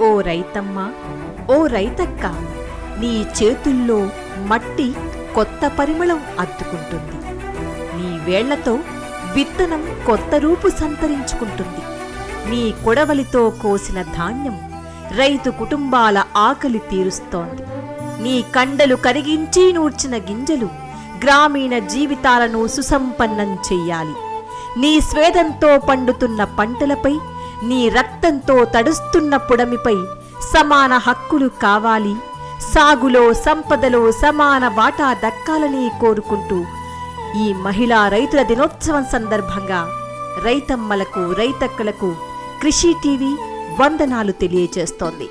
ఓ రైతమ్మ ఓ రైతక్క నీ చేతుల్లో మట్టి కొత్త పరిమళం అద్దుకుంటుంది. నీ వేళ్ళతో విత్తనం కొత్త రూపు సంతరించుకుంటుంది. నీ కొడవలితో కోసిన ధాన్యం రైతు కుటుంబాల ఆకలి తీరుస్తోంది. నీ కండలు కరిగించి నూర్చిన గింజలు గ్రామీణ జీవితాలను సుసంపన్నం చెయ్యాలి నీ స్వేదంతో పండుతున్న పంటలపై నీ రక్తంతో తడుస్తున్న పుడమిపై సమాన హక్కులు కావాలి. సాగులో సంపదలో సమాన వాటా దక్కాలని కోరుకుంటూ ఈ మహిళా రైతుల దినోత్సవం సందర్భంగా రైతమ్మలకు రైతక్కలకు కృషి టీవీ వందనాలు తెలియజేస్తోంది.